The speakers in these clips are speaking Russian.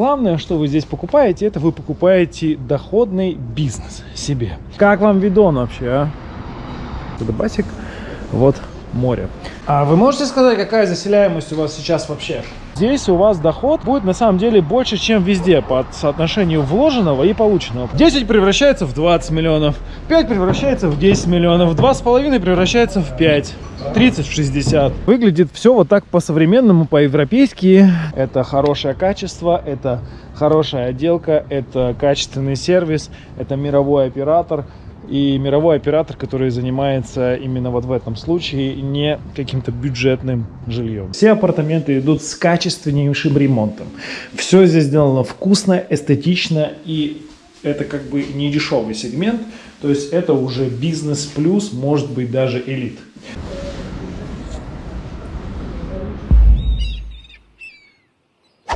главное, что вы здесь покупаете, это вы покупаете доходный бизнес себе. Как вам видон вообще, а? Это басик, вот море. А вы можете сказать, какая заселяемость у вас сейчас вообще? Здесь у вас доход будет на самом деле больше, чем везде по соотношению вложенного и полученного. 10 превращается в 20 миллионов, 5 превращается в 10 миллионов, 2,5 превращается в 5. 30 в 60. Выглядит все вот так по-современному, по-европейски. Это хорошее качество, это хорошая отделка, это качественный сервис, это мировой оператор и мировой оператор, который занимается именно вот в этом случае не каким-то бюджетным жильем. Все апартаменты идут с качественнейшим ремонтом. Все здесь сделано вкусно, эстетично и это как бы не дешевый сегмент, то есть это уже бизнес плюс, может быть даже элит.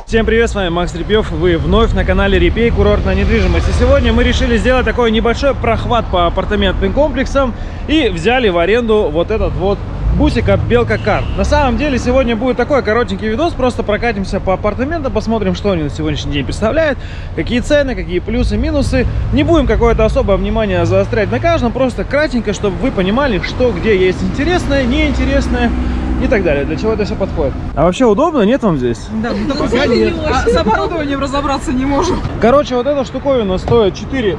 Всем привет, с вами Макс Репьев, вы вновь на канале Репей, курортная недвижимость. И сегодня мы решили сделать такой небольшой прохват по апартаментным комплексам и взяли в аренду вот этот вот бусик от Белка Кар. На самом деле сегодня будет такой коротенький видос, просто прокатимся по апартаментам, посмотрим, что они на сегодняшний день представляют, какие цены, какие плюсы, минусы. Не будем какое-то особое внимание заострять на каждом, просто кратенько, чтобы вы понимали, что где есть интересное, неинтересное и так далее. Для чего это все подходит. А вообще удобно, нет вам здесь? Да, ну, пока нет. А с оборудованием разобраться не можем. Короче, вот эта штуковина стоит 4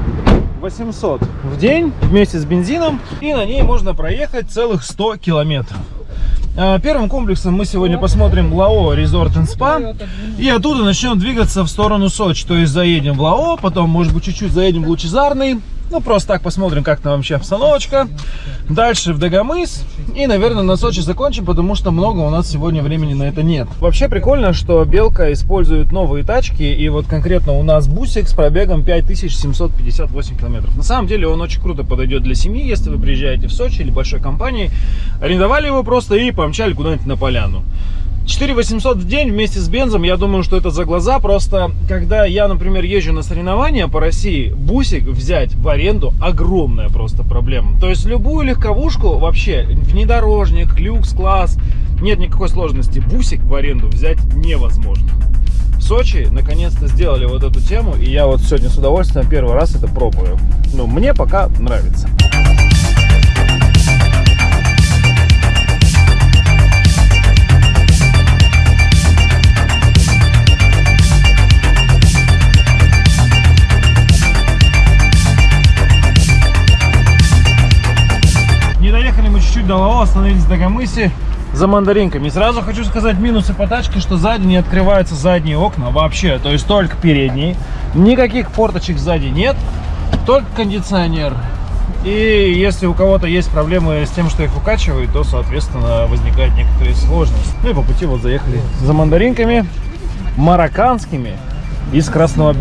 800 в день вместе с бензином. И на ней можно проехать целых 100 километров. А, первым комплексом мы сегодня посмотрим Лао Resort and Spa. И оттуда начнем двигаться в сторону Сочи. То есть заедем в Лао, потом, может быть, чуть-чуть заедем в Лучезарный. Ну, просто так посмотрим, как там вообще обстановочка. Дальше в Дагомыс. И, наверное, на Сочи закончим, потому что много у нас сегодня времени на это нет. Вообще прикольно, что Белка использует новые тачки. И вот конкретно у нас бусик с пробегом 5758 километров. На самом деле он очень круто подойдет для семьи, если вы приезжаете в Сочи или большой компании. Арендовали его просто и помчали куда-нибудь на поляну. 4 800 в день вместе с бензом, я думаю, что это за глаза. Просто, когда я, например, езжу на соревнования по России, бусик взять в аренду огромная просто проблема. То есть любую легковушку вообще, внедорожник, люкс-класс, нет никакой сложности. Бусик в аренду взять невозможно. В Сочи наконец-то сделали вот эту тему, и я вот сегодня с удовольствием первый раз это пробую. Ну, мне пока нравится. Чуть-чуть до Лао, остановились в Дагомысе за мандаринками. Сразу хочу сказать минусы по тачке, что сзади не открываются задние окна вообще, то есть только передние. Никаких форточек сзади нет, только кондиционер. И если у кого-то есть проблемы с тем, что их укачивают, то, соответственно, возникают некоторые сложности. Ну и по пути вот заехали за мандаринками марокканскими из красного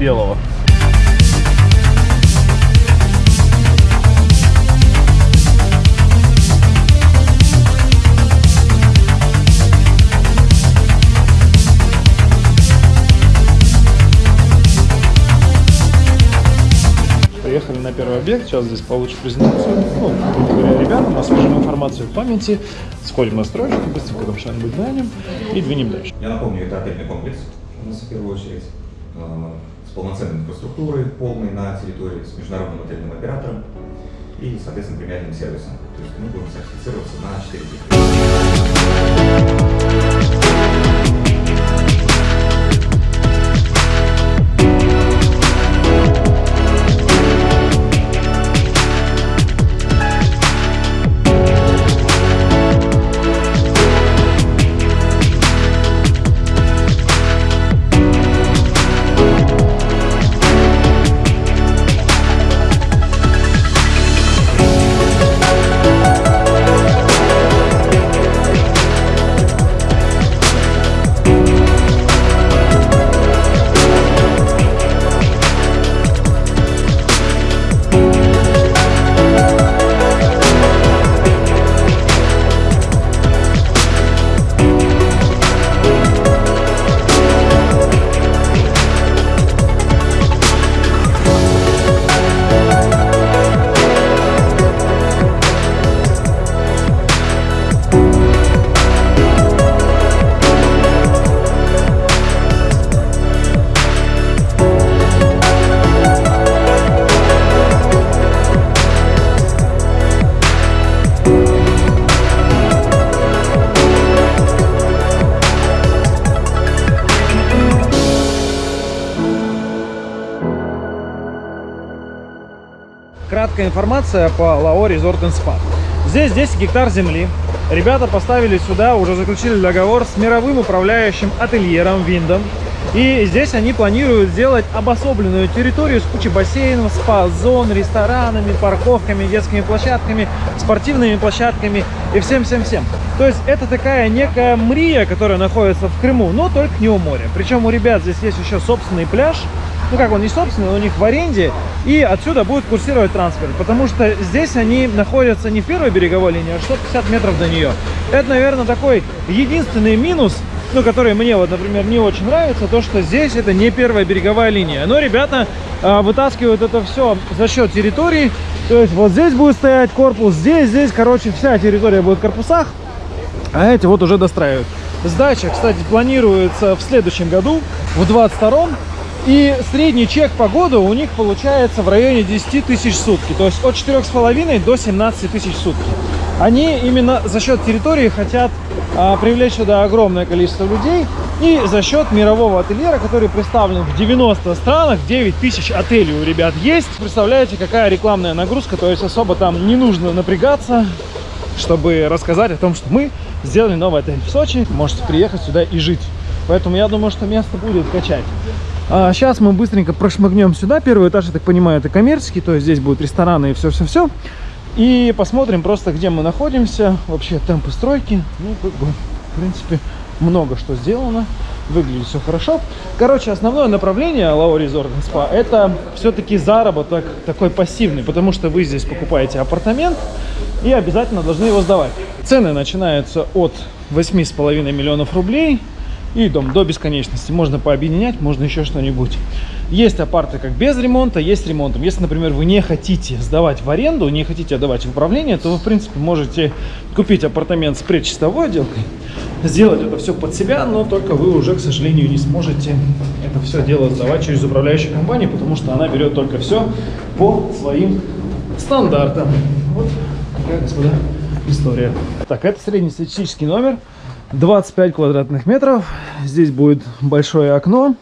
объект, сейчас здесь получим презентацию, ну, говоря, ребятам, освежим информацию в памяти, сходим на стройку, быстренько там что-нибудь глянем и двинем дальше. Я напомню, это отельный комплекс у нас в первую очередь, э, с полноценной инфраструктурой, полной на территории, с международным отельным оператором и, соответственно, премиальным сервисом. То есть мы будем сертифицироваться на 4 краткая информация по Лао Resort Spa. Здесь 10 гектар земли. Ребята поставили сюда, уже заключили договор с мировым управляющим ательером Виндом. И здесь они планируют сделать обособленную территорию с кучей бассейнов, спа-зон, ресторанами, парковками, детскими площадками, спортивными площадками и всем-всем-всем. То есть это такая некая мрия, которая находится в Крыму, но только не у моря. Причем у ребят здесь есть еще собственный пляж, ну как он не собственный, у них в аренде, и отсюда будет курсировать трансфер, потому что здесь они находятся не в первой береговой линии, а 650 метров до нее. Это, наверное, такой единственный минус, ну, который мне вот, например, не очень нравится, то, что здесь это не первая береговая линия. Но ребята а, вытаскивают это все за счет территории. То есть вот здесь будет стоять корпус, здесь, здесь, короче, вся территория будет в корпусах, а эти вот уже достраивают. Сдача, кстати, планируется в следующем году, в 22-м. И средний чек по году у них получается в районе 10 тысяч сутки. То есть от 4,5 до 17 тысяч сутки. Они именно за счет территории хотят а, привлечь сюда огромное количество людей. И за счет мирового ательера, который представлен в 90 странах, 9 тысяч отелей у ребят есть. Представляете, какая рекламная нагрузка, то есть особо там не нужно напрягаться, чтобы рассказать о том, что мы сделали новый отель в Сочи. Можете приехать сюда и жить. Поэтому я думаю, что место будет качать. А сейчас мы быстренько прошмыгнем сюда. Первый этаж, я так понимаю, это коммерческий, то есть здесь будут рестораны и все-все-все. И посмотрим просто, где мы находимся, вообще темпы стройки. Ну, как бы, в принципе, много что сделано. Выглядит все хорошо. Короче, основное направление Лао Resort Spa это все-таки заработок такой пассивный, потому что вы здесь покупаете апартамент и обязательно должны его сдавать. Цены начинаются от 8,5 миллионов рублей и дом до бесконечности. Можно пообъединять, можно еще что-нибудь. Есть апарты как без ремонта, есть ремонтом. Если, например, вы не хотите сдавать в аренду, не хотите отдавать в управление, то вы, в принципе, можете купить апартамент с предчистовой отделкой, сделать это все под себя, но только вы уже, к сожалению, не сможете это все дело сдавать через управляющую компанию, потому что она берет только все по своим стандартам. Вот такая, господа, история. Так, это среднестатистический номер. 25 квадратных метров. Здесь будет большое окно.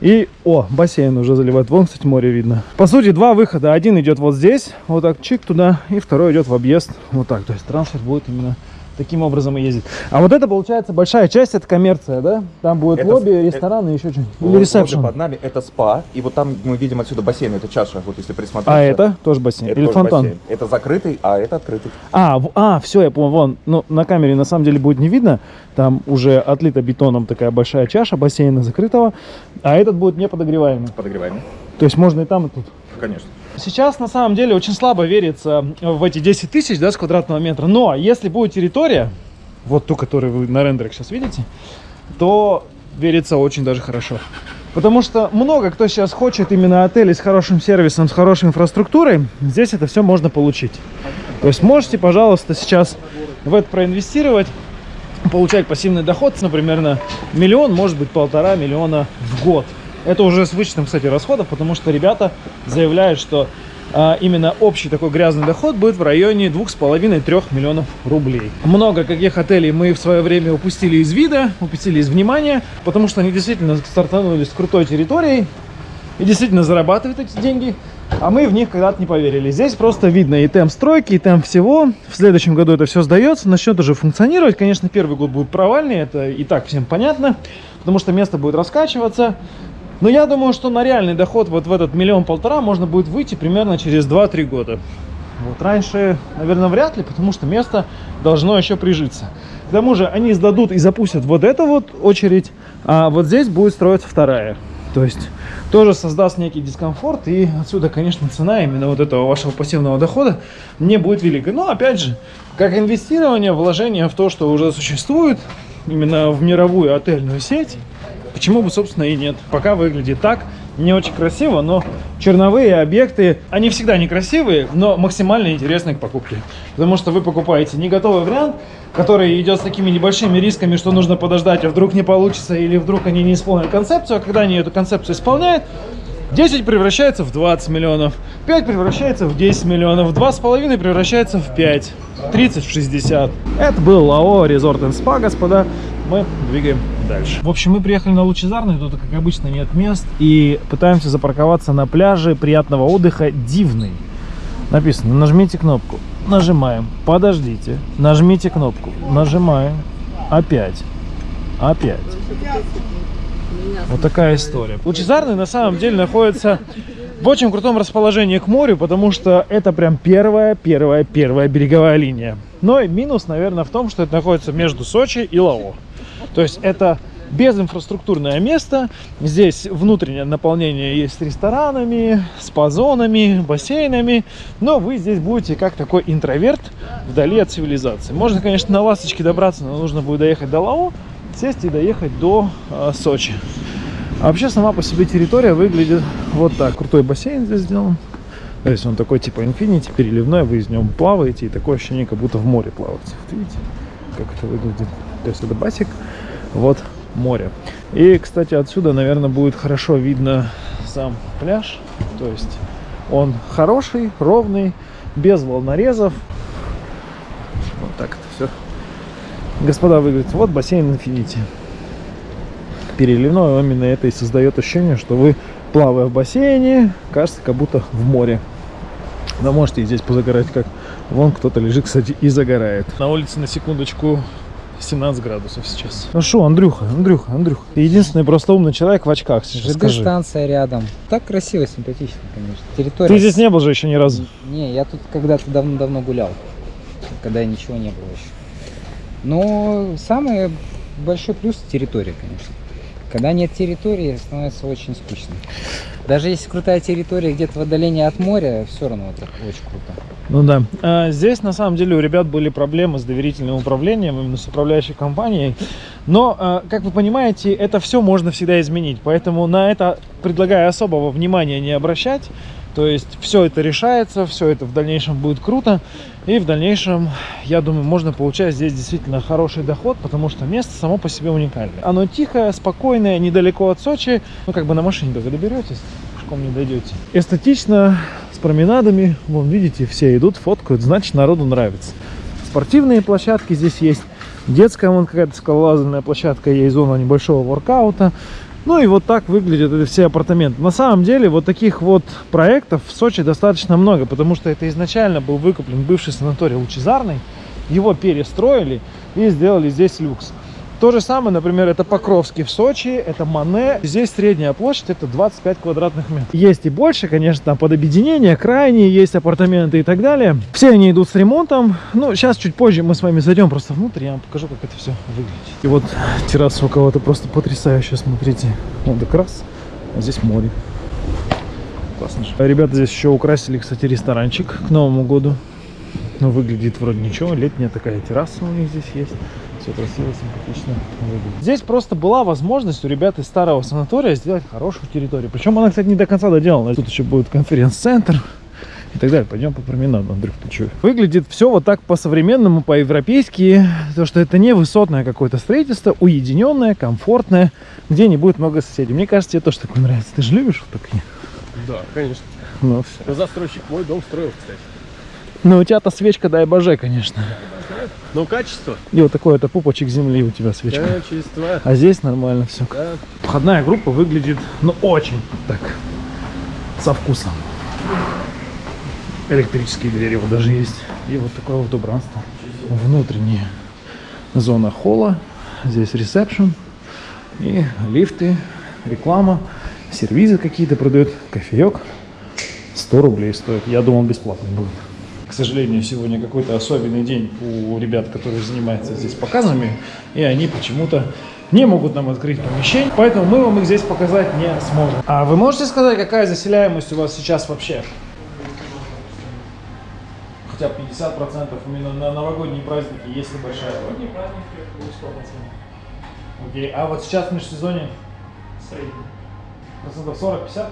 И, о, бассейн уже заливает. Вон, кстати, море видно. По сути, два выхода. Один идет вот здесь, вот так, чик туда. И второй идет в объезд, вот так. То есть трансфер будет именно таким образом и ездить. А вот это, получается, большая часть, это коммерция, да? Там будет Это лобби, рестораны, еще что-нибудь. Или ресепшн. под нами это спа, и вот там мы видим отсюда бассейн, это чаша, вот если присмотреться. А это тоже бассейн? Это Или тоже фонтан? бассейн. Это закрытый, а это открытый. А, в- а, все, я понял, вон, ну, на камере на самом деле будет не видно, там уже отлита бетоном такая большая чаша бассейна закрытого, а этот будет не подогреваемый. Подогреваемый. То есть можно и там, и тут. Конечно. Сейчас на самом деле очень слабо верится в эти 10 тысяч да, с квадратного метра, но если будет территория, вот ту, которую вы на рендерах сейчас видите, то верится очень даже хорошо. Потому что много кто сейчас хочет именно отели с хорошим сервисом, с хорошей инфраструктурой. Здесь это все можно получить. То есть можете, пожалуйста, сейчас в это проинвестировать, получать пассивный доход, например, на миллион, может быть, полтора миллиона в год. Это уже с вычетом, кстати, расходов, потому что ребята заявляют, что а, именно общий такой грязный доход будет в районе 2,5-3 миллионов рублей. Много каких отелей мы в свое время упустили из вида, упустили из внимания, потому что они действительно стартанули с крутой территорией и действительно зарабатывают эти деньги, а мы в них когда-то не поверили. Здесь просто видно и темп стройки, и темп всего. В следующем году это все сдается, начнет уже функционировать. Конечно, первый год будет провальный, это и так всем понятно, потому что место будет раскачиваться. Но я думаю, что на реальный доход вот в этот миллион-полтора можно будет выйти примерно через 2-3 года. Вот раньше, наверное, вряд ли, потому что место должно еще прижиться. К тому же они сдадут и запустят вот эту вот очередь, а вот здесь будет строиться вторая. То есть тоже создаст некий дискомфорт, и отсюда, конечно, цена именно вот этого вашего пассивного дохода не будет великой. Но, опять же, как инвестирование, вложение в то, что уже существует, именно в мировую отельную сеть, Почему бы, собственно, и нет. Пока выглядит так, не очень красиво, но черновые объекты, они всегда некрасивые, но максимально интересны к покупке. Потому что вы покупаете не готовый вариант, который идет с такими небольшими рисками, что нужно подождать, а вдруг не получится, или вдруг они не исполнят концепцию, а когда они эту концепцию исполняют, 10 превращается в 20 миллионов, 5 превращается в 10 миллионов, 2,5 превращается в 5, 30 в 60. Это был ЛАО Resort Spa, господа. Мы двигаем дальше. В общем, мы приехали на Лучезарный, тут, как обычно, нет мест. И пытаемся запарковаться на пляже приятного отдыха Дивный. Написано, нажмите кнопку. Нажимаем. Подождите. Нажмите кнопку. Нажимаем. Опять. Опять. Вот такая история. Лучезарный на самом деле находится в очень крутом расположении к морю, потому что это прям первая, первая, первая береговая линия. Но и минус, наверное, в том, что это находится между Сочи и Лао. То есть это безинфраструктурное место. Здесь внутреннее наполнение есть ресторанами, спа-зонами, бассейнами. Но вы здесь будете как такой интроверт вдали от цивилизации. Можно, конечно, на ласточке добраться, но нужно будет доехать до Лао, сесть и доехать до э, Сочи. А вообще сама по себе территория выглядит вот так. Крутой бассейн здесь сделан. То есть он такой типа инфинити, переливной, вы из нем плаваете, и такое ощущение, как будто в море плаваете. Вот видите, как это выглядит? То есть это басик, вот море. И, кстати, отсюда, наверное, будет хорошо видно сам пляж. То есть он хороший, ровный, без волнорезов. Вот так это все. Господа выглядит. Вот бассейн Infinity. Переливной именно это и создает ощущение, что вы, плавая в бассейне, кажется, как будто в море. Но можете и здесь позагорать, как вон кто-то лежит, кстати, и загорает. На улице, на секундочку, 17 градусов сейчас. Ну что, Андрюха, Андрюха, Андрюха. Ты единственный просто умный человек в очках, сейчас скажи. станция рядом. Так красиво, симпатично, конечно. Территория... Ты здесь не был же еще ни разу? Не, я тут когда-то давно-давно гулял. Когда ничего не было еще. Но самый большой плюс территория, конечно. Когда нет территории, становится очень скучно. Даже если крутая территория где-то в отдалении от моря, все равно это очень круто. Ну да. А, здесь на самом деле у ребят были проблемы с доверительным управлением, именно с управляющей компанией. Но, а, как вы понимаете, это все можно всегда изменить. Поэтому на это предлагаю особого внимания не обращать. То есть все это решается, все это в дальнейшем будет круто. И в дальнейшем, я думаю, можно получать здесь действительно хороший доход, потому что место само по себе уникальное. Оно тихое, спокойное, недалеко от Сочи. Ну, как бы на машине только доберетесь, пешком не дойдете. Эстетично, с променадами. Вон, видите, все идут, фоткают, значит, народу нравится. Спортивные площадки здесь есть. Детская вон какая-то скалолазальная площадка, есть зона небольшого воркаута. Ну и вот так выглядят эти все апартаменты. На самом деле вот таких вот проектов в Сочи достаточно много, потому что это изначально был выкуплен бывший санаторий Лучезарный. Его перестроили и сделали здесь люкс. То же самое, например, это Покровский в Сочи, это Мане. Здесь средняя площадь это 25 квадратных метров. Есть и больше, конечно, там под объединение, крайние есть апартаменты и так далее. Все они идут с ремонтом. Ну, сейчас чуть позже мы с вами зайдем просто внутрь, я вам покажу, как это все выглядит. И вот терраса у кого-то просто потрясающая, смотрите. Вот как раз, а здесь море. Классно же. Ребята здесь еще украсили, кстати, ресторанчик к Новому году. Ну, выглядит вроде ничего. Летняя такая терраса у них здесь есть. Все красиво, симпатично выглядит. Здесь просто была возможность у ребят из старого санатория сделать хорошую территорию. Причем она, кстати, не до конца доделана. Тут еще будет конференц-центр и так далее. Пойдем по променаду, Андрюх, ты что? Выглядит все вот так по-современному, по-европейски. То, что это не высотное какое-то строительство, уединенное, комфортное, где не будет много соседей. Мне кажется, тебе тоже такое нравится. Ты же любишь вот такие? Да, конечно. Ну, все. Застройщик мой дом строил, кстати. Ну, у тебя-то свечка, дай боже, конечно. Но качество? И вот такой это пупочек земли у тебя свечка. Качество. А здесь нормально все. Да. Входная группа выглядит, ну, очень так, со вкусом. Электрические двери вот даже есть. И вот такое вот убранство. Внутренняя зона холла. Здесь ресепшн. И лифты, реклама, сервизы какие-то продают, кофеек. 100 рублей стоит. Я думал, бесплатно будет. К сожалению, сегодня какой-то особенный день у ребят, которые занимаются здесь показами, и они почему-то не могут нам открыть помещение, поэтому мы вам их здесь показать не сможем. А вы можете сказать, какая заселяемость у вас сейчас вообще? Хотя бы 50% именно на новогодние праздники, если большая. Новогодние праздники 100%. Окей, а вот сейчас в межсезонье? Средний. Процентов 40-50?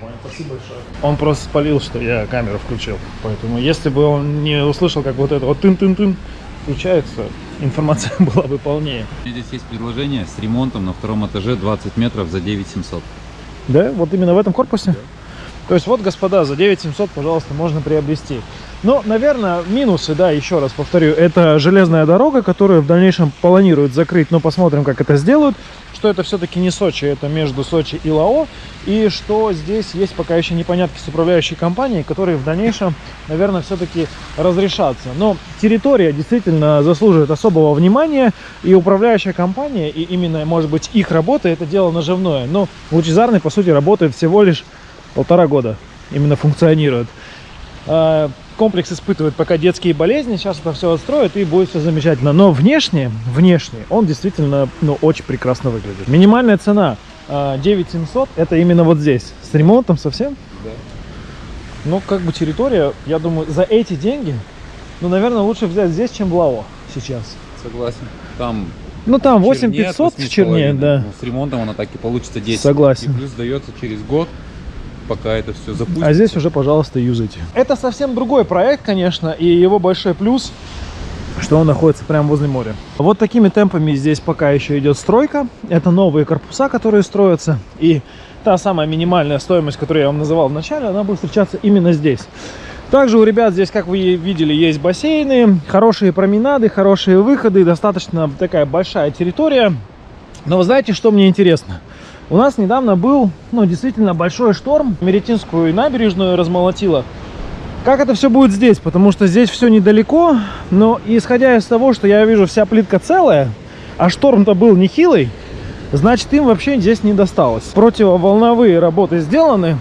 Понял, спасибо большое. Он просто спалил, что я камеру включил. Поэтому если бы он не услышал, как вот это вот тын-тын-тын включается, информация была бы полнее. Здесь есть предложение с ремонтом на втором этаже 20 метров за 9700. Да, вот именно в этом корпусе? То есть вот, господа, за 9700, пожалуйста, можно приобрести. Но, наверное, минусы, да, еще раз повторю, это железная дорога, которую в дальнейшем планируют закрыть, но посмотрим, как это сделают. Что это все-таки не Сочи, это между Сочи и Лао. И что здесь есть пока еще непонятки с управляющей компанией, которые в дальнейшем, наверное, все-таки разрешатся. Но территория действительно заслуживает особого внимания. И управляющая компания, и именно, может быть, их работа, это дело наживное. Но лучезарный, по сути, работает всего лишь полтора года. Именно функционирует. А, комплекс испытывает пока детские болезни, сейчас это все отстроят и будет все замечательно. Но внешне, внешне он действительно ну, очень прекрасно выглядит. Минимальная цена а, 9700, это именно вот здесь. С ремонтом совсем? Да. Ну, как бы территория, я думаю, за эти деньги, ну, наверное, лучше взять здесь, чем в Лао сейчас. Согласен. Там Ну, там чернее 8500 от в черне, 8,5. да. Ну, с ремонтом она так и получится 10. Согласен. И плюс дается через год, пока это все запустится. А здесь уже, пожалуйста, юзайте. Это совсем другой проект, конечно, и его большой плюс, что он находится прямо возле моря. Вот такими темпами здесь пока еще идет стройка. Это новые корпуса, которые строятся. И та самая минимальная стоимость, которую я вам называл в начале, она будет встречаться именно здесь. Также у ребят здесь, как вы видели, есть бассейны, хорошие променады, хорошие выходы, достаточно такая большая территория. Но вы знаете, что мне интересно? У нас недавно был, ну, действительно большой шторм. Меретинскую набережную размолотило. Как это все будет здесь? Потому что здесь все недалеко. Но исходя из того, что я вижу, вся плитка целая, а шторм-то был нехилый, значит им вообще здесь не досталось. Противоволновые работы сделаны.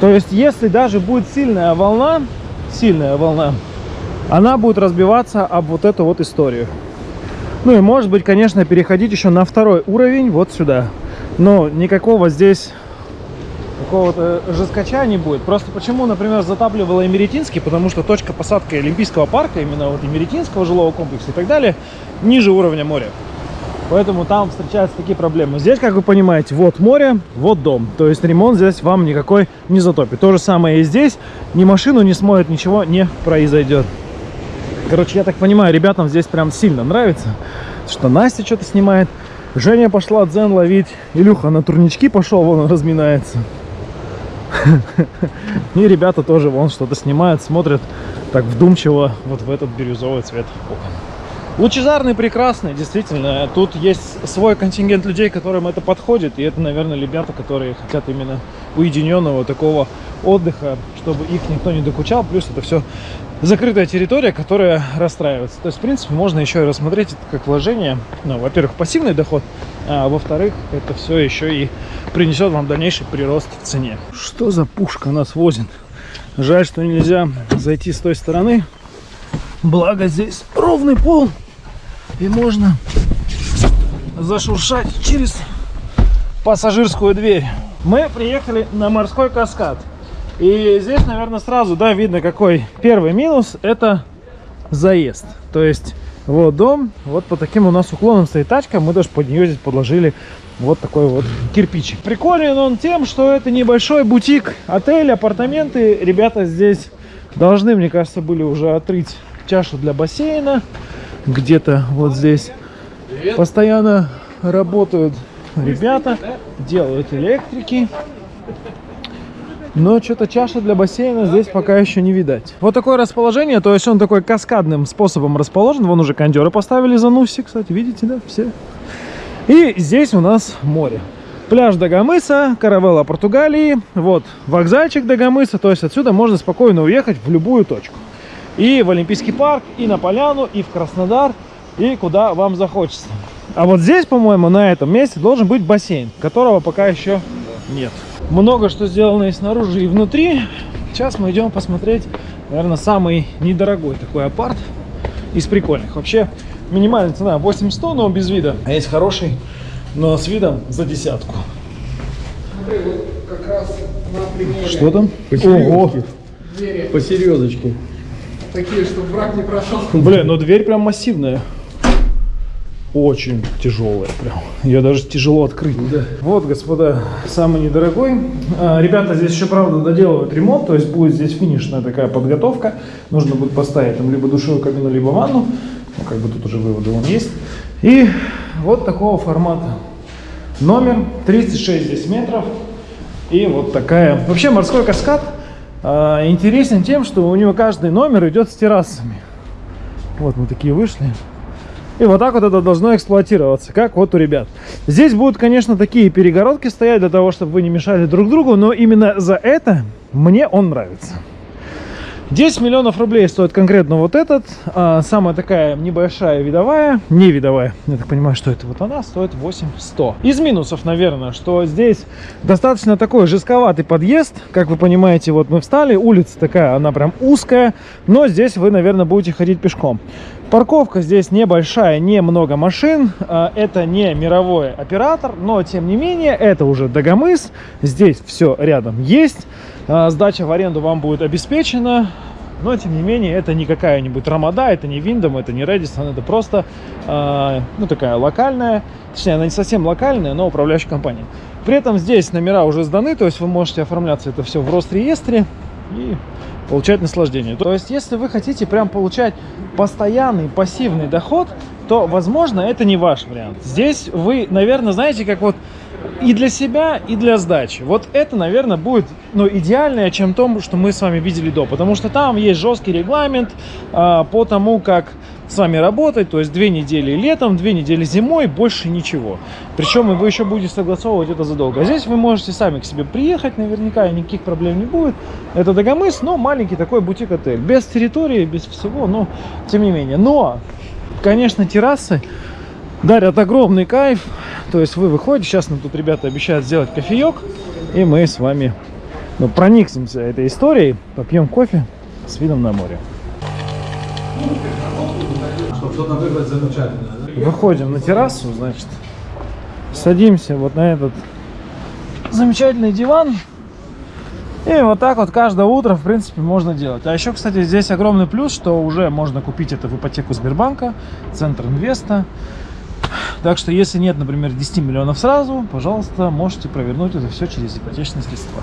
То есть, если даже будет сильная волна, сильная волна, она будет разбиваться об вот эту вот историю. Ну и может быть, конечно, переходить еще на второй уровень, вот сюда. Но никакого здесь какого-то жескача не будет. Просто почему, например, затапливала Эмеретинский, потому что точка посадки Олимпийского парка, именно вот Эмеретинского жилого комплекса и так далее, ниже уровня моря. Поэтому там встречаются такие проблемы. Здесь, как вы понимаете, вот море, вот дом. То есть ремонт здесь вам никакой не затопит. То же самое и здесь. Ни машину не смоет, ничего не произойдет. Короче, я так понимаю, ребятам здесь прям сильно нравится, что Настя что-то снимает. Женя пошла дзен ловить. Илюха на турнички пошел, вон он разминается. И ребята тоже вон что-то снимают, смотрят так вдумчиво вот в этот бирюзовый цвет окон. Лучезарный, прекрасный, действительно. Тут есть свой контингент людей, которым это подходит. И это, наверное, ребята, которые хотят именно уединенного такого отдыха, чтобы их никто не докучал. Плюс это все закрытая территория, которая расстраивается. То есть, в принципе, можно еще и рассмотреть это как вложение. Ну, во-первых, пассивный доход, а во-вторых, это все еще и принесет вам дальнейший прирост в цене. Что за пушка нас возит? Жаль, что нельзя зайти с той стороны. Благо здесь ровный пол. И можно зашуршать через пассажирскую дверь. Мы приехали на морской каскад. И здесь, наверное, сразу, да, видно, какой первый минус. Это заезд. То есть, вот дом, вот по таким у нас уклонам стоит тачка. Мы даже под нее здесь подложили вот такой вот кирпичик. Приколен он тем, что это небольшой бутик, отель, апартаменты. Ребята здесь должны, мне кажется, были уже отрыть чашу для бассейна. Где-то вот здесь постоянно работают ребята, делают электрики. Но что-то чаша для бассейна здесь пока еще не видать. Вот такое расположение, то есть он такой каскадным способом расположен. Вон уже кондеры поставили за Нуси, кстати, видите, да, все. И здесь у нас море. Пляж Дагомыса, каравелла Португалии, вот вокзальчик Дагомыса, то есть отсюда можно спокойно уехать в любую точку. И в Олимпийский парк, и на Поляну, и в Краснодар, и куда вам захочется. А вот здесь, по-моему, на этом месте должен быть бассейн, которого пока еще нет. Много что сделано и снаружи, и внутри. Сейчас мы идем посмотреть, наверное, самый недорогой такой апарт из прикольных. Вообще, минимальная цена 8100, но без вида. А есть хороший, но с видом за десятку. Как раз на примере Что там? Ого, двери по серьезочке. такие, чтобы враг не прошел. Блин, ну дверь прям массивная. Очень тяжелая прям. Ее даже тяжело открыть. Вот, господа, самый недорогой. А, Ребята здесь еще, правда, доделывают ремонт, то есть будет здесь финишная такая подготовка. Нужно будет поставить там либо душевую кабину, либо ванну. Ну, как бы тут уже выводы он есть. И вот такого формата. Номер 36 здесь метров. И вот такая. Вообще морской каскад а, интересен тем, что у него каждый номер идет с террасами. Вот мы такие вышли. И вот так вот это должно эксплуатироваться, как вот у ребят. Здесь будут, конечно, такие перегородки стоять для того, чтобы вы не мешали друг другу, но именно за это мне он нравится. 10 миллионов рублей стоит конкретно вот этот. А, самая такая небольшая видовая, не видовая, я так понимаю, что это вот она, стоит 8100. Из минусов, наверное, что здесь достаточно такой жестковатый подъезд. Как вы понимаете, вот мы встали, улица такая, она прям узкая, но здесь вы, наверное, будете ходить пешком. Парковка здесь небольшая, немного машин. А, Это не мировой оператор, но тем не менее, это уже Дагомыс. Здесь все рядом есть. А, Сдача в аренду вам будет обеспечена. Но, тем не менее, это не какая-нибудь Рамада, это не Виндом, это не Редисон, это просто, а, ну, такая локальная, точнее, она не совсем локальная, но управляющая компания. При этом здесь номера уже сданы, то есть вы можете оформляться это все в Росреестре и получать наслаждение. То есть, если вы хотите прям получать постоянный пассивный доход, то, возможно, это не ваш вариант. Здесь вы, наверное, знаете, как вот и для себя, и для сдачи. Вот это, наверное, будет ну, идеальное, чем то, что мы с вами видели до. Потому что там есть жесткий регламент а, по тому, как с вами работать. То есть две недели летом, две недели зимой, больше ничего. Причем вы еще будете согласовывать это задолго. А здесь вы можете сами к себе приехать, наверняка, и никаких проблем не будет. Это Дагомыс, но маленький такой бутик-отель. Без территории, без всего, но тем не менее. Но, конечно, террасы дарят огромный кайф. То есть вы выходите, сейчас нам тут ребята обещают сделать кофеек, и мы с вами ну, проникнемся этой историей, попьем кофе с видом на море. Выходим на террасу, значит, садимся вот на этот замечательный диван. И вот так вот каждое утро, в принципе, можно делать. А еще, кстати, здесь огромный плюс, что уже можно купить это в ипотеку Сбербанка, Центр Инвеста. Так что, если нет, например, 10 миллионов сразу, пожалуйста, можете провернуть это все через ипотечные средства.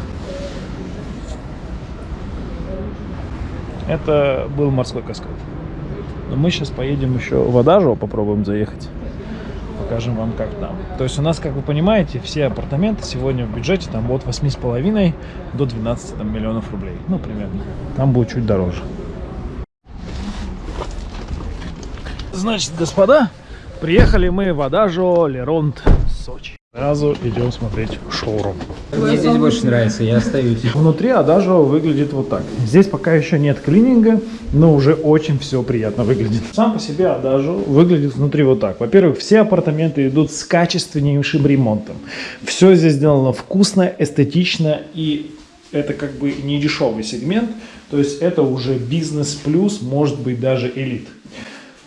Это был морской каскад. Но мы сейчас поедем еще в Адажио, попробуем заехать. Покажем вам, как там. То есть у нас, как вы понимаете, все апартаменты сегодня в бюджете там от 8,5 до 12 там, миллионов рублей. Ну, примерно. Там будет чуть дороже. Значит, господа, приехали мы в Адажио Леронт, Сочи. Сразу идем смотреть шоурум. Мне здесь больше нравится, я остаюсь. Внутри Адажио выглядит вот так. Здесь пока еще нет клининга, но уже очень все приятно выглядит. Сам по себе Адажио выглядит внутри вот так. Во-первых, все апартаменты идут с качественнейшим ремонтом. Все здесь сделано вкусно, эстетично и это как бы не дешевый сегмент. То есть это уже бизнес плюс, может быть даже элит.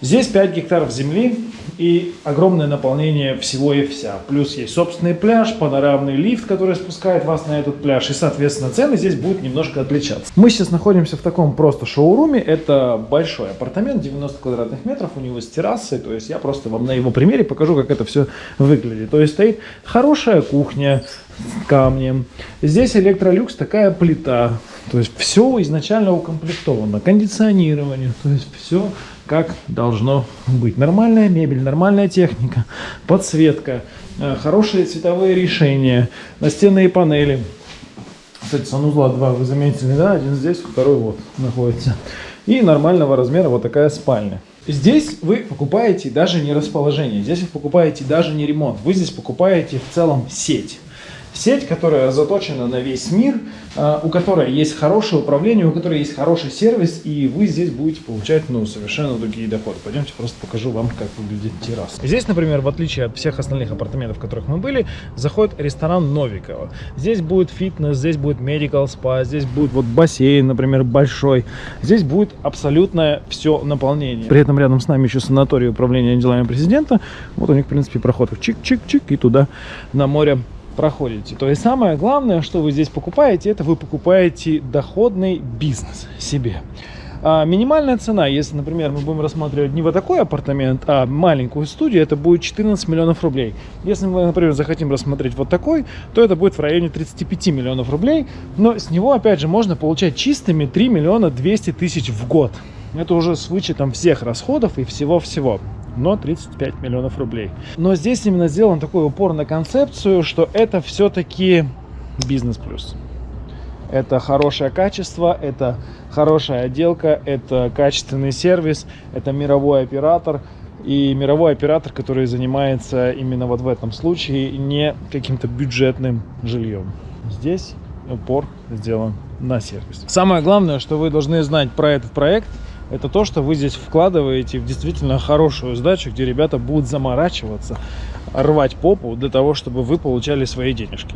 Здесь 5 гектаров земли и огромное наполнение всего и вся. Плюс есть собственный пляж, панорамный лифт, который спускает вас на этот пляж. И, соответственно, цены здесь будут немножко отличаться. Мы сейчас находимся в таком просто шоуруме. Это большой апартамент, 90 квадратных метров. У него с террасой. То есть я просто вам на его примере покажу, как это все выглядит. То есть стоит хорошая кухня камнем. Здесь электролюкс, такая плита. То есть все изначально укомплектовано. Кондиционирование. То есть все как должно быть. Нормальная мебель, нормальная техника, подсветка, э, хорошие цветовые решения, настенные панели. Кстати, санузла два вы заметили, да? Один здесь, второй вот находится. И нормального размера вот такая спальня. Здесь вы покупаете даже не расположение, здесь вы покупаете даже не ремонт. Вы здесь покупаете в целом сеть. Сеть, которая заточена на весь мир, а, у которой есть хорошее управление, у которой есть хороший сервис, и вы здесь будете получать ну, совершенно другие доходы. Пойдемте просто покажу вам, как выглядит терраса. Здесь, например, в отличие от всех остальных апартаментов, в которых мы были, заходит ресторан Новикова. Здесь будет фитнес, здесь будет medical spa, здесь будет вот бассейн, например, большой. Здесь будет абсолютное все наполнение. При этом рядом с нами еще санаторий управления делами президента. Вот у них, в принципе, проход чик-чик-чик и туда на море проходите. То есть самое главное, что вы здесь покупаете, это вы покупаете доходный бизнес себе. А минимальная цена, если, например, мы будем рассматривать не вот такой апартамент, а маленькую студию, это будет 14 миллионов рублей. Если мы, например, захотим рассмотреть вот такой, то это будет в районе 35 миллионов рублей. Но с него, опять же, можно получать чистыми 3 миллиона 200 тысяч в год. Это уже с вычетом всех расходов и всего-всего но 35 миллионов рублей. Но здесь именно сделан такой упор на концепцию, что это все-таки бизнес плюс. Это хорошее качество, это хорошая отделка, это качественный сервис, это мировой оператор. И мировой оператор, который занимается именно вот в этом случае не каким-то бюджетным жильем. Здесь упор сделан на сервис. Самое главное, что вы должны знать про этот проект, это то, что вы здесь вкладываете в действительно хорошую сдачу, где ребята будут заморачиваться, рвать попу для того, чтобы вы получали свои денежки.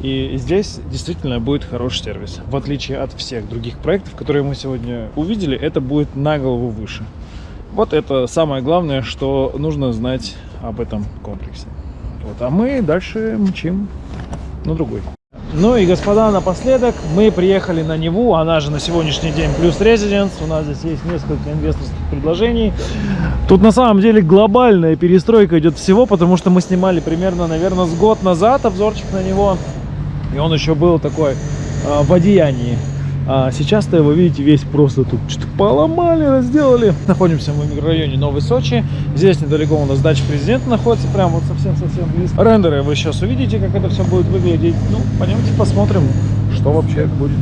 И здесь действительно будет хороший сервис. В отличие от всех других проектов, которые мы сегодня увидели, это будет на голову выше. Вот это самое главное, что нужно знать об этом комплексе. Вот. А мы дальше мчим на другой. Ну и, господа, напоследок мы приехали на Неву, она же на сегодняшний день плюс резиденс. У нас здесь есть несколько инвесторских предложений. Тут на самом деле глобальная перестройка идет всего, потому что мы снимали примерно, наверное, с год назад обзорчик на него. И он еще был такой э, в одеянии. А сейчас-то его, видите, весь просто тут что-то поломали, разделали. Находимся мы в микрорайоне Новый Сочи. Здесь недалеко у нас дача президента находится, прям вот совсем-совсем близко. Рендеры вы сейчас увидите, как это все будет выглядеть. Ну, пойдемте посмотрим, что вообще будет.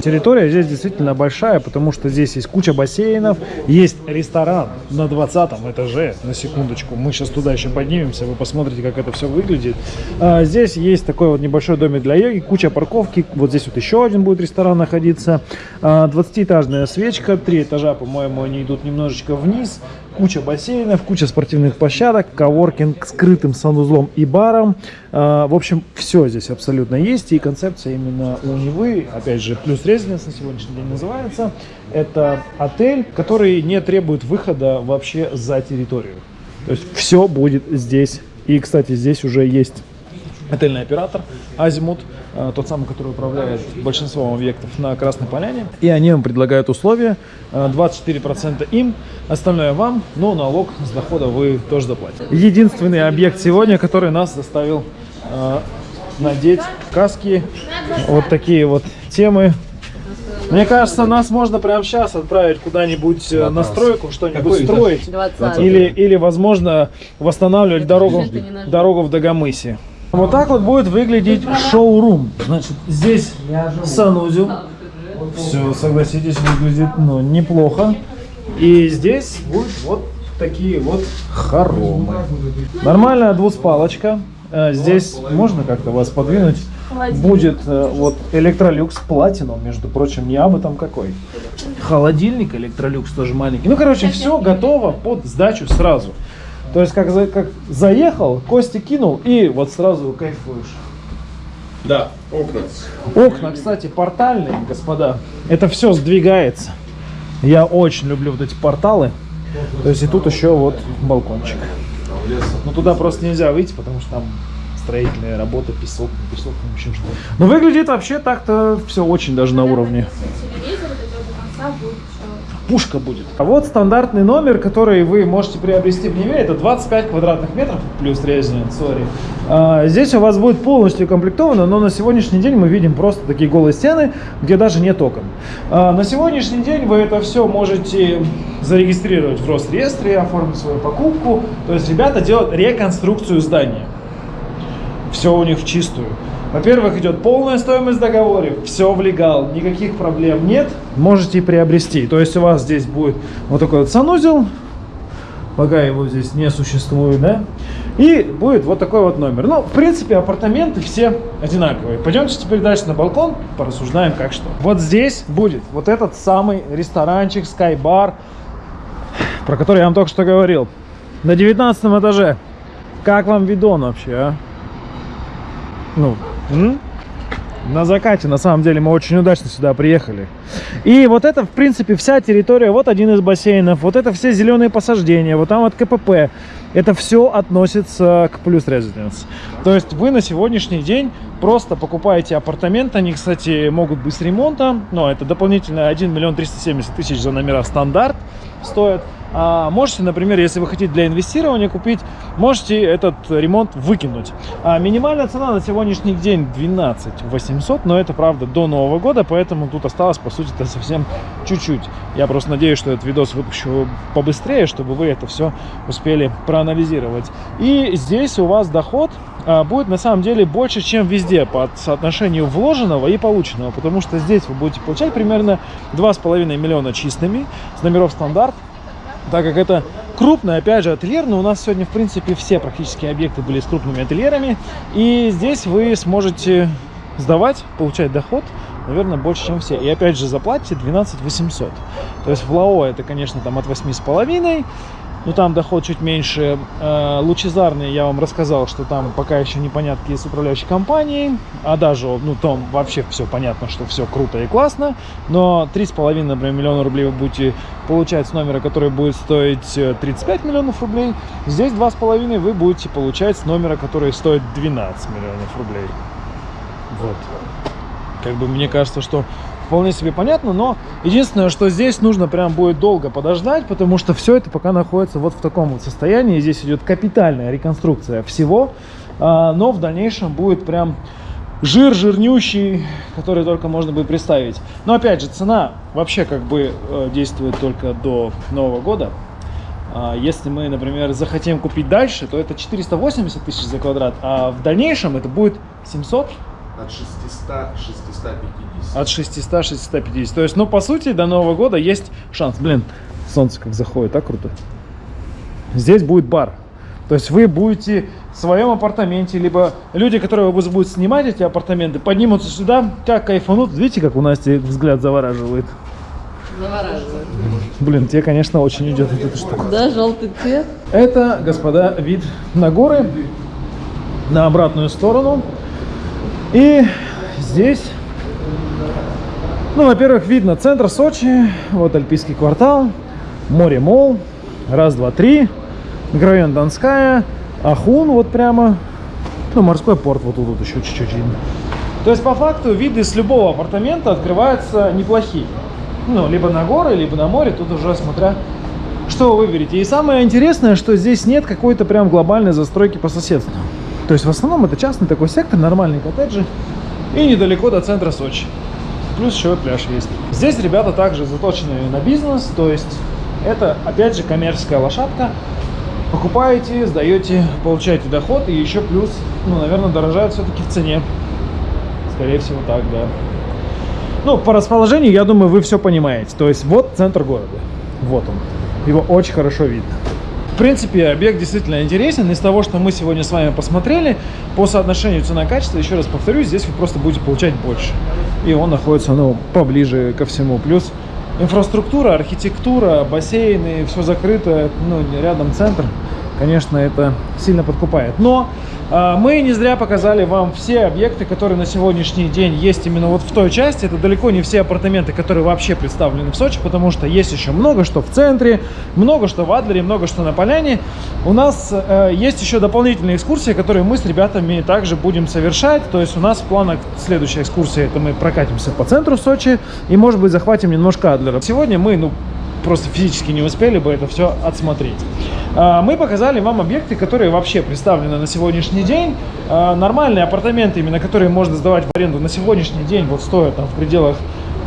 Территория здесь действительно большая, потому что здесь есть куча бассейнов, есть ресторан на 20 этаже, на секундочку. Мы сейчас туда еще поднимемся, вы посмотрите, как это все выглядит. А, здесь есть такой вот небольшой домик для йоги, куча парковки. Вот здесь вот еще один будет ресторан находиться. А, 20-этажная свечка, три этажа, по-моему, они идут немножечко вниз куча бассейнов, куча спортивных площадок, коворкинг скрытым санузлом и баром. А, в общем, все здесь абсолютно есть. И концепция именно у Невы, опять же, плюс резиденс на сегодняшний день называется. Это отель, который не требует выхода вообще за территорию. То есть все будет здесь. И, кстати, здесь уже есть отельный оператор Азимут, э, тот самый, который управляет большинством объектов на Красной Поляне. И они вам предлагают условия, э, 24% им, остальное вам, но налог с дохода вы тоже заплатите. Единственный объект сегодня, который нас заставил э, надеть каски, вот такие вот темы. Мне кажется, нас можно прямо сейчас отправить куда-нибудь э, на стройку, что-нибудь строить. 20 Или, или, возможно, восстанавливать дорогу, наш дорогу в Дагомысе. Вот так вот будет выглядеть шоурум. Значит, здесь санузел. Все, согласитесь, выглядит ну, неплохо. И здесь будет вот такие вот хоромы. Нормальная двуспалочка. Э, Здесь можно как-то вас подвинуть. Будет э, вот электролюкс платинум, между прочим, не абы там какой. Холодильник электролюкс тоже маленький. Ну, короче, все готово под сдачу сразу. То есть, как, за- как заехал, кости кинул и вот сразу кайфуешь. Да, окна. Окна, кстати, портальные, господа. Это все сдвигается. Я очень люблю вот эти порталы. То есть и тут еще вот балкончик. Но туда просто нельзя выйти, потому что там строительные работы, песок, не песок, в общем что. Но выглядит вообще так-то все очень даже на уровне. телевизор до конца, будет еще Пушка будет. А вот стандартный номер, который вы можете приобрести в Неве, это 25 квадратных метров плюс резидент, сори. А, здесь у вас будет полностью комплектовано, но на сегодняшний день мы видим просто такие голые стены, где даже нет окон. А, на сегодняшний день вы это все можете зарегистрировать в Росреестре, оформить свою покупку. То есть ребята делают реконструкцию здания. Все у них в чистую. Во-первых, идет полная стоимость договора, все в легал, никаких проблем нет, можете приобрести. То есть у вас здесь будет вот такой вот санузел, пока его здесь не существует, да, и будет вот такой вот номер. Ну, в принципе, апартаменты все одинаковые. Пойдемте теперь дальше на балкон, порассуждаем как что. Вот здесь будет вот этот самый ресторанчик, скайбар, про который я вам только что говорил. На 19 этаже. Как вам видон вообще, а? Ну, м? на закате, на самом деле, мы очень удачно сюда приехали. И вот это, в принципе, вся территория, вот один из бассейнов, вот это все зеленые посаждения, вот там вот КПП. Это все относится к плюс резиденс. То есть вы на сегодняшний день просто покупаете апартаменты, они, кстати, могут быть с ремонтом, но это дополнительно 1 миллион 370 тысяч за номера стандарт стоят. А можете, например, если вы хотите для инвестирования купить, можете этот ремонт выкинуть. А минимальная цена на сегодняшний день 12 800, но это правда до Нового года, поэтому тут осталось, по сути, это совсем чуть-чуть. Я просто надеюсь, что этот видос выпущу побыстрее, чтобы вы это все успели проанализировать. И здесь у вас доход а, будет на самом деле больше, чем везде по соотношению вложенного и полученного, потому что здесь вы будете получать примерно 2,5 миллиона чистыми с номеров стандарт, так как это крупный, опять же, ательер, но у нас сегодня, в принципе, все практически объекты были с крупными ательерами, и здесь вы сможете сдавать, получать доход, наверное, больше, чем все. И опять же, заплатите 12 800. То есть в ЛАО это, конечно, там от 8,5, но там доход чуть меньше. Э, Лучезарный я вам рассказал, что там пока еще непонятки с управляющей компанией, а даже, ну, там вообще все понятно, что все круто и классно, но 3,5, например, миллиона рублей вы будете получать с номера, который будет стоить э, 35 миллионов рублей. Здесь 2,5 вы будете получать с номера, который стоит 12 миллионов рублей. Вот. Как бы мне кажется, что вполне себе понятно, но единственное, что здесь нужно прям будет долго подождать, потому что все это пока находится вот в таком вот состоянии. Здесь идет капитальная реконструкция всего, а, но в дальнейшем будет прям жир жирнющий, который только можно будет представить. Но опять же, цена вообще как бы э, действует только до Нового года. А Если мы, например, захотим купить дальше, то это 480 тысяч за квадрат, а в дальнейшем это будет 700 От 600 650. от 600 650 то есть ну по сути до нового года есть шанс блин солнце как заходит так круто здесь будет бар то есть вы будете в своем апартаменте либо люди которые будут снимать эти апартаменты поднимутся сюда как кайфанут видите как у Насти взгляд завораживает Завораживает. блин тебе конечно очень идет вот эта штука Да, желтый цвет. Это, господа, вид на горы, на обратную сторону. И здесь, ну, во-первых, видно центр Сочи, вот Альпийский квартал, море Мол, раз, два, три, микрорайон Донская, Ахун вот прямо, ну, морской порт вот тут еще чуть-чуть видно. То есть, по факту, виды с любого апартамента открываются неплохие. Ну, либо на горы, либо на море, тут уже смотря что вы выберете. И самое интересное, что здесь нет какой-то прям глобальной застройки по соседству. То есть в основном это частный такой сектор, нормальные коттеджи и недалеко до центра Сочи. Плюс еще пляж есть. Здесь ребята также заточены на бизнес, то есть это опять же коммерческая лошадка. Покупаете, сдаете, получаете доход и еще плюс, ну, наверное, дорожает все-таки в цене. Скорее всего так, да. Ну, по расположению, я думаю, вы все понимаете. То есть вот центр города. Вот он. Его очень хорошо видно. Принципе, объект действительно интересен. Из того, что мы сегодня с вами посмотрели, по соотношению цена-качество, еще раз повторюсь, здесь вы просто будете получать больше. И он находится, ну, поближе ко всему. Плюс инфраструктура, архитектура, бассейны, все закрыто, ну, рядом центр. Конечно, это сильно подкупает. Но а, мы не зря показали вам все объекты, которые на сегодняшний день есть именно вот в той части. Это далеко не все апартаменты, которые вообще представлены в Сочи, потому что есть еще много что в центре, много что в Адлере, много что на Поляне. У нас э, есть еще дополнительные экскурсии, которые мы с ребятами также будем совершать. То есть у нас в планах следующая экскурсия, это мы прокатимся по центру Сочи и, может быть, захватим немножко Адлера. Сегодня мы, ну, просто физически не успели бы это все отсмотреть. А, Мы показали вам объекты, которые вообще представлены на сегодняшний день. А, Нормальные апартаменты, именно которые можно сдавать в аренду на сегодняшний день, вот стоят там в пределах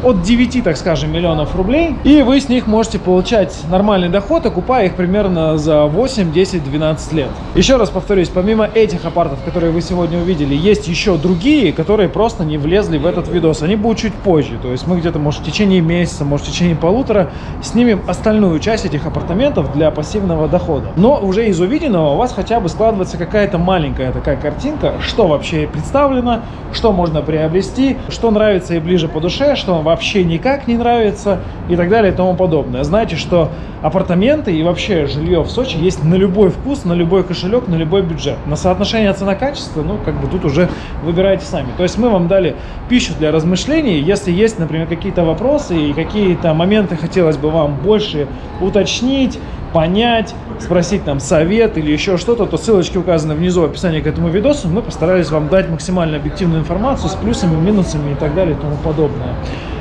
от 9, так скажем, миллионов рублей. И вы с них можете получать нормальный доход, окупая их примерно за 8, 10, 12 лет. Еще раз повторюсь, помимо этих апартов, которые вы сегодня увидели, есть еще другие, которые просто не влезли в этот видос. Они будут чуть позже. То есть мы где-то, может, в течение месяца, может, в течение полутора снимем остальную часть этих апартаментов для пассивного дохода. Но уже из увиденного у вас хотя бы складывается какая-то маленькая такая картинка, что вообще представлено, что можно приобрести, что нравится и ближе по душе, что вам вообще никак не нравится и так далее и тому подобное. Знаете, что апартаменты и вообще жилье в Сочи есть на любой вкус, на любой кошелек, на любой бюджет. На соотношение цена-качество, ну, как бы тут уже выбирайте сами. То есть мы вам дали пищу для размышлений. Если есть, например, какие-то вопросы и какие-то моменты хотелось бы вам больше уточнить, понять, спросить нам совет или еще что-то, то ссылочки указаны внизу в описании к этому видосу. Мы постарались вам дать максимально объективную информацию с плюсами, минусами и так далее и тому подобное.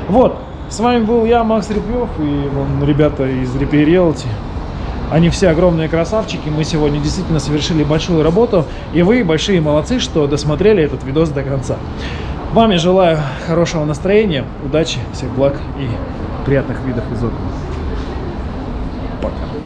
Вот, с вами был я, Макс Репьев, и вон ребята из Repair Realty. Они все огромные красавчики. Мы сегодня действительно совершили большую работу. И вы большие молодцы, что досмотрели этот видос до конца. Вам я желаю хорошего настроения, удачи, всех благ и приятных видов из окна. Пока.